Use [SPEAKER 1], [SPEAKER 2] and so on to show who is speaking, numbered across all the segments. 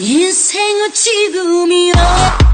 [SPEAKER 1] 인생은 지금이야.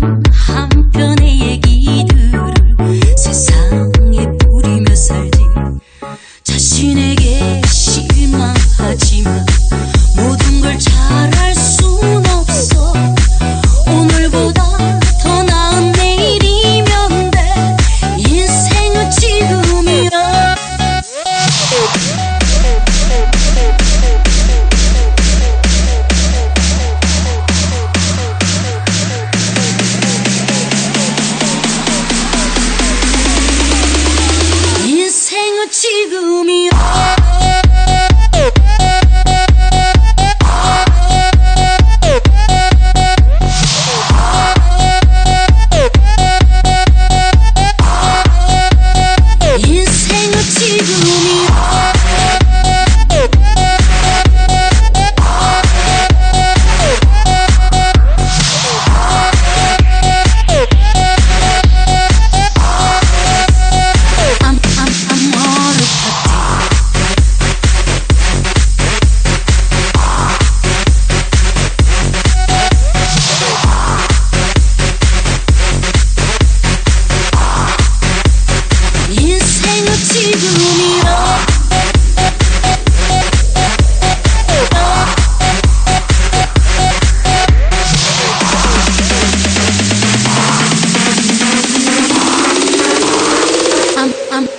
[SPEAKER 1] I'm good. good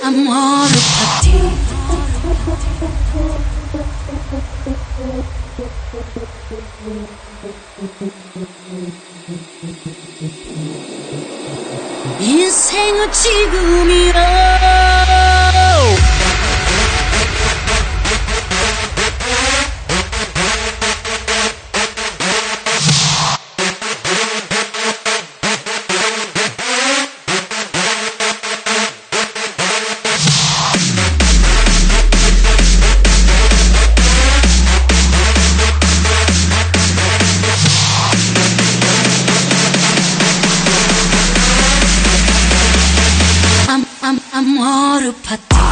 [SPEAKER 1] amor a ti. 인생은 지금이라 Super.